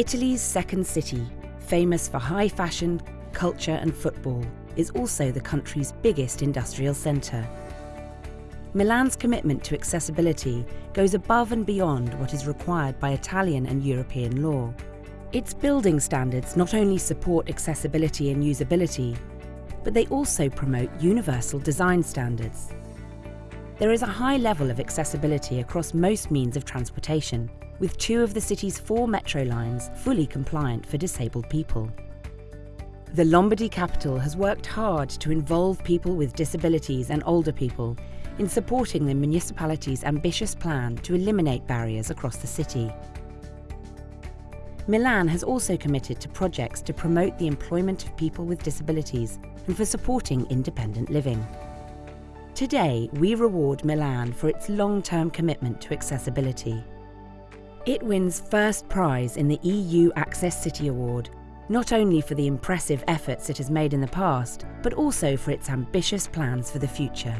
Italy's second city, famous for high fashion, culture and football, is also the country's biggest industrial centre. Milan's commitment to accessibility goes above and beyond what is required by Italian and European law. Its building standards not only support accessibility and usability, but they also promote universal design standards. There is a high level of accessibility across most means of transportation, with two of the city's four metro lines fully compliant for disabled people. The Lombardy capital has worked hard to involve people with disabilities and older people in supporting the municipality's ambitious plan to eliminate barriers across the city. Milan has also committed to projects to promote the employment of people with disabilities and for supporting independent living. Today, we reward Milan for its long-term commitment to accessibility. It wins first prize in the EU Access City Award, not only for the impressive efforts it has made in the past, but also for its ambitious plans for the future.